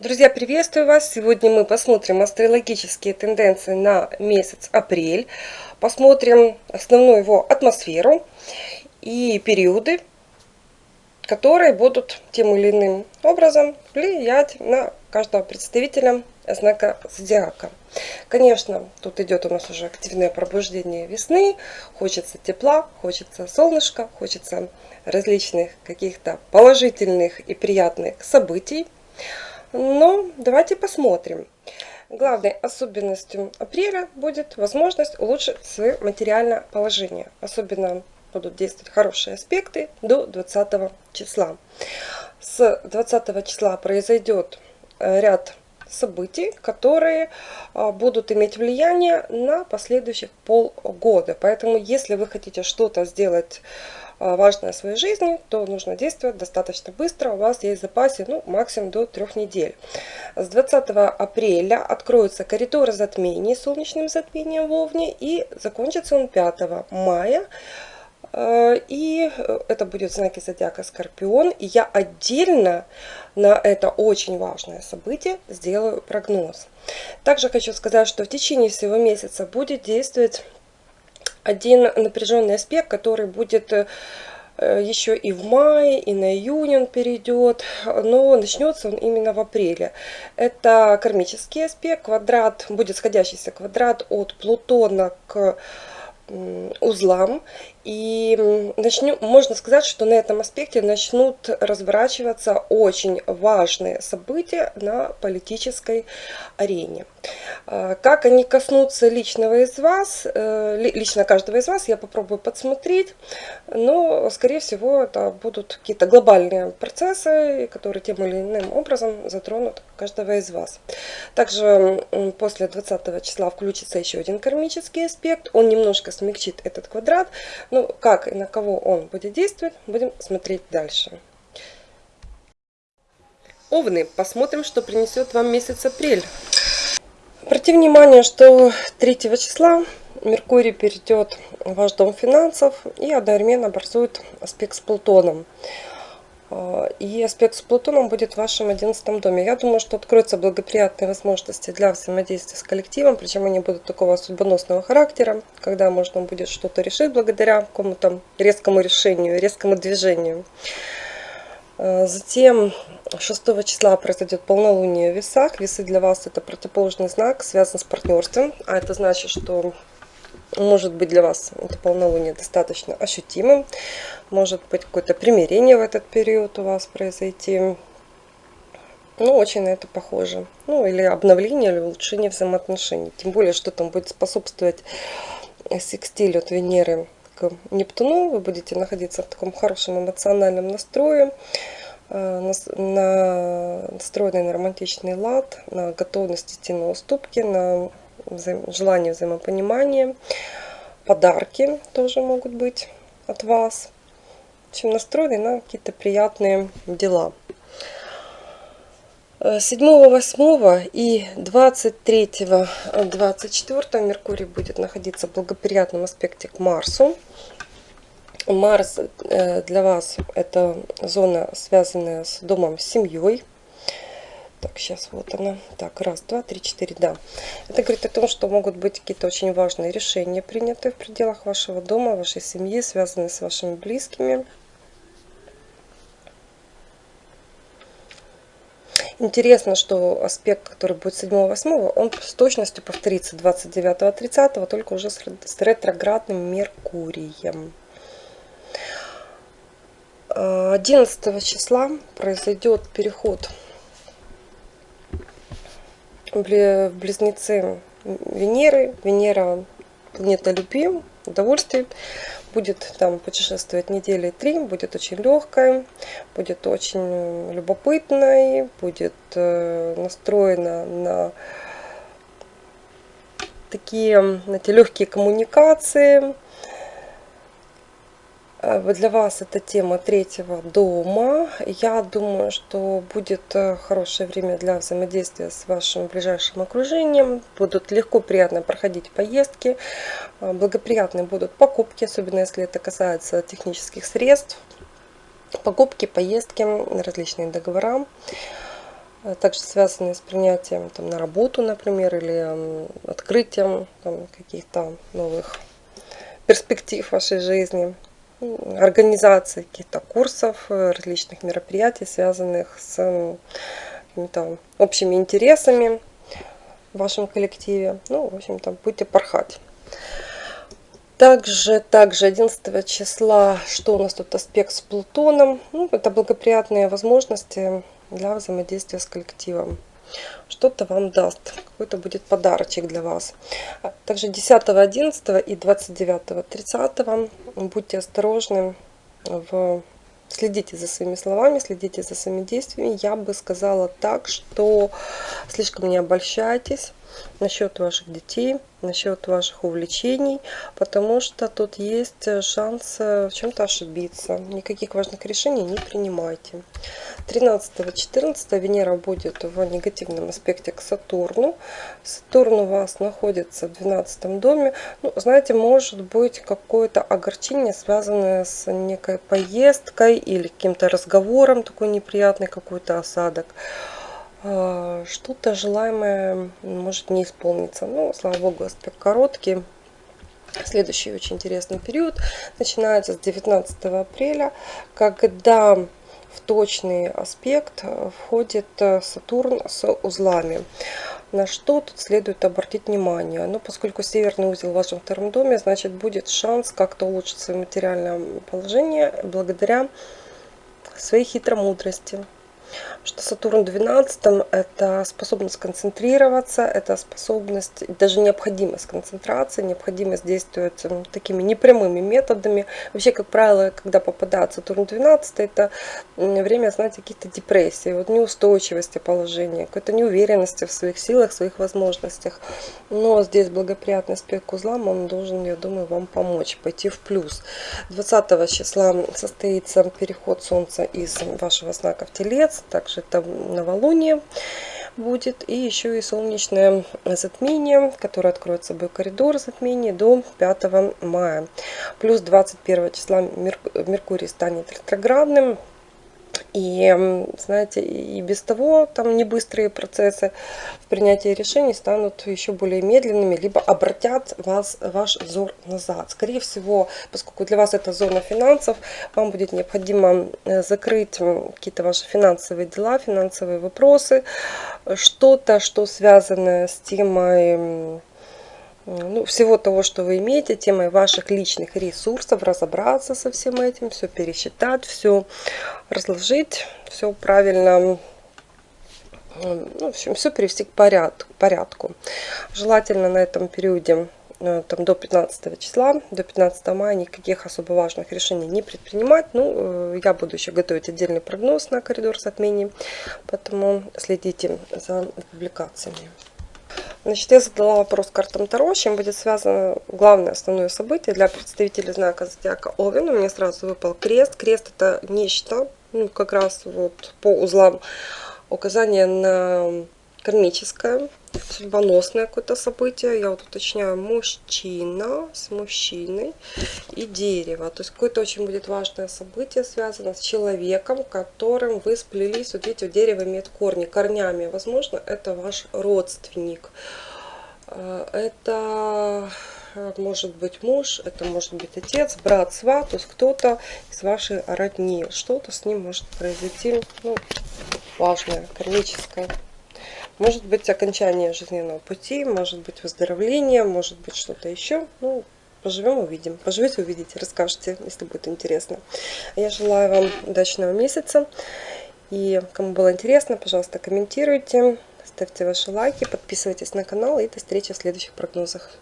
Друзья, приветствую вас! Сегодня мы посмотрим астрологические тенденции на месяц апрель. Посмотрим основную его атмосферу и периоды, которые будут тем или иным образом влиять на каждого представителя знака зодиака. Конечно, тут идет у нас уже активное пробуждение весны. Хочется тепла, хочется солнышка, хочется различных каких-то положительных и приятных событий. Но давайте посмотрим. Главной особенностью апреля будет возможность улучшить свое материальное положение. Особенно будут действовать хорошие аспекты до 20 числа. С 20 числа произойдет э, ряд событий, которые а, будут иметь влияние на последующих полгода. Поэтому, если вы хотите что-то сделать важное в своей жизни, то нужно действовать достаточно быстро. У вас есть в запасе ну, максимум до трех недель. С 20 апреля откроются коридоры затмений солнечным затмением в Овне и закончится он 5 мая. А, и это будет знаки зодиака Скорпион. И я отдельно на это очень важное событие сделаю прогноз. Также хочу сказать, что в течение всего месяца будет действовать один напряженный аспект, который будет э, еще и в мае, и на июнь он перейдет, но начнется он именно в апреле. Это кармический аспект, квадрат, будет сходящийся квадрат от Плутона к узлам. И начнем, можно сказать, что на этом аспекте начнут разворачиваться очень важные события на политической арене. А, как они коснутся личного из вас, э, лично каждого из вас, я попробую подсмотреть, но, скорее всего, это будут какие-то глобальные процессы, которые тем или иным образом затронут каждого из вас. Также после 20 числа включится еще один кармический аспект, он немножко смягчит этот квадрат, ну, как и на кого он будет действовать, будем смотреть дальше. Овны, посмотрим, что принесет вам месяц апрель. Обратите внимание, что 3 числа Меркурий перейдет в ваш дом финансов и одновременно образует аспект с Плутоном. А, и аспект с Плутоном будет в вашем 11 доме. Я думаю, что откроются благоприятные возможности для взаимодействия с коллективом, причем они будут такого судьбоносного характера, когда можно будет что-то решить благодаря какому-то резкому решению, резкому движению. А, затем 6 числа произойдет полнолуние в весах. Весы для вас это противоположный знак, связан с партнерством. А это значит, что может быть для вас это полнолуние достаточно ощутимым. Может быть какое-то примирение в этот период у вас произойти. Ну, очень на это похоже. Ну, или обновление, или улучшение взаимоотношений. Тем более, что там будет способствовать секстиль от Венеры к Нептуну. Вы будете находиться в таком хорошем эмоциональном настрое э, настроенный на романтичный лад, на готовность идти на уступки, на желание взаимопонимания. Подарки тоже могут быть от вас. В настроены на какие-то приятные дела. 7, 8 и 23, 24 Меркурий будет находиться в благоприятном аспекте к Марсу. Марс э, для вас это зона, связанная с домом, с семьей. Так, сейчас вот она. Так, раз, два, три, четыре, да. Это говорит о том, что могут быть какие-то очень важные решения приняты в пределах вашего дома, вашей семьи, связанные с вашими близкими. Интересно, что аспект, который будет 7-8, он с точностью повторится 29-30, только уже с ретроградным Меркурием. 11 числа произойдет переход близнецы Венеры. Венера планета любви, удовольствий. Будет там путешествовать недели три, будет очень легкой, будет очень любопытной, будет э, настроена на такие, знаете, легкие коммуникации, Э, для вас эта тема третьего дома. Я думаю, что будет э, хорошее время для взаимодействия с вашим ближайшим окружением. Будут легко, приятно проходить поездки. Э, благоприятные будут покупки, особенно если это касается технических средств. Покупки, поездки, различные договора. также связанные с принятием там, на работу, например, или открытием каких-то новых перспектив вашей жизни, организации каких-то курсов, э, различных мероприятий, связанных с какими-то общими интересами в вашем коллективе. Ну, в общем-то, будете порхать. Также, также 11 числа, что у нас тут аспект с Плутоном. Ну, это благоприятные возможности для взаимодействия с коллективом. Что-то вам даст, какой-то будет подарочек для вас. Также 10, 11 и 29, 30 будьте осторожны в Следите за своими словами, следите за своими действиями. Я бы сказала так, что слишком не обольщайтесь насчет ваших детей, насчет ваших увлечений, потому что тут есть э, шанс э, в чем-то ошибиться. Никаких важных решений не принимайте. 13-14 Венера будет в негативном аспекте к Сатурну. Сатурн у вас находится в 12 доме. Ну, знаете, может быть какое-то огорчение, связанное с некой поездкой или каким-то разговором, такой неприятный какой-то осадок. А, что-то желаемое может не исполниться. Ну, слава богу, аспект короткий. Следующий очень интересный период начинается с 19 апреля, когда в точный аспект входит Сатурн с узлами. На что тут следует обратить внимание? Ну, поскольку северный узел в вашем втором доме, значит будет шанс как-то улучшить свое материальное положение благодаря своей хитромудрости что Сатурн 12 это способность концентрироваться, это способность, даже необходимость концентрации, необходимость действовать такими непрямыми методами. Вообще, как правило, когда попадает Сатурн 12, это время, знаете, каких-то депрессий, вот неустойчивости положения, какой-то неуверенности в своих силах, в своих возможностях. Но здесь благоприятный аспект к узлам, он должен, я думаю, вам помочь, пойти в плюс. 20 числа состоится переход Солнца из вашего знака в Телец, также это новолуние будет. И еще и солнечное затмение, которое откроет собой коридор затмения до 5 мая. Плюс 21 числа Меркурий станет ретроградным. И, знаете, и без того там не быстрые процессы в принятии решений станут еще более медленными, либо обратят вас, ваш взор назад. Скорее всего, поскольку для вас это зона финансов, вам будет необходимо э, закрыть какие-то ваши финансовые дела, финансовые вопросы, что-то, что связано с темой ну, всего того, что вы имеете, темой ваших личных ресурсов, разобраться со всем этим, все пересчитать, все разложить, все правильно, ну, в общем, все привести к порядку. Желательно на этом периоде э, там, до 15 числа, до 15 мая никаких особо важных решений не предпринимать. Ну, э, я буду еще готовить отдельный прогноз на коридор затмений, поэтому следите за публикациями. Значит, я задала вопрос картам Таро, чем будет связано главное основное событие для представителей знака Зодиака Овен. У меня сразу выпал крест. Крест это нечто, ну, как раз вот по узлам указание на кармическое, судьбоносное какое-то событие. Я вот уточняю, мужчина с мужчиной и дерево. То есть какое-то очень будет важное событие связано с человеком, которым вы сплелись. Вот видите, дерево имеет корни, корнями. Возможно, это ваш родственник. Э, это э, может быть муж, это может быть отец, брат, сват, то есть кто-то из вашей родни. Что-то с ним может произойти ну, важное, кармическое. Может быть окончание жизненного пути, может быть выздоровление, может быть что-то еще. Ну, поживем, увидим. Поживете, увидите, расскажете, если будет интересно. Я желаю вам удачного месяца. И кому было интересно, пожалуйста, комментируйте, ставьте ваши лайки, подписывайтесь на канал и до встречи в следующих прогнозах.